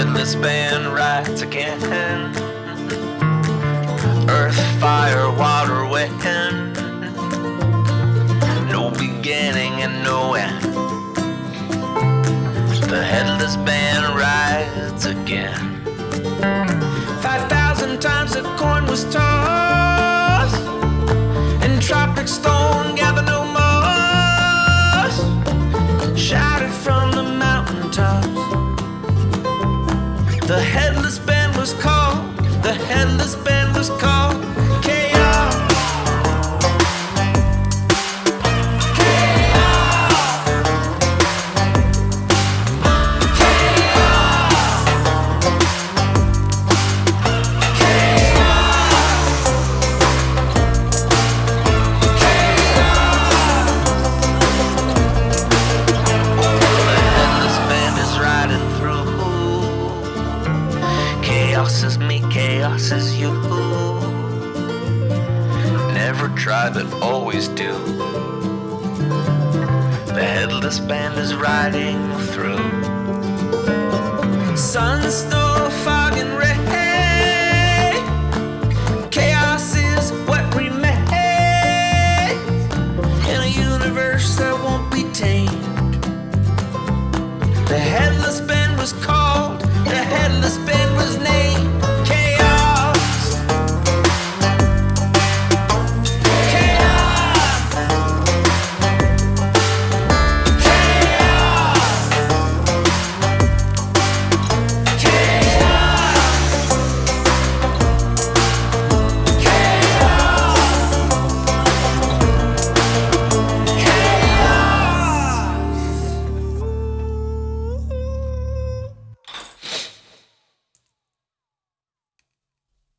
headless band rides again. Earth, fire, water, wind. No beginning and no end. The headless band rides again. Five thousand times the coin was tossed, headless band was called. The headless band was called. chaos is me, chaos is you. Never try, but always do. The headless band is riding through. Sun, snow, fog, and rain. Chaos is what remains in a universe that won't be tamed. The head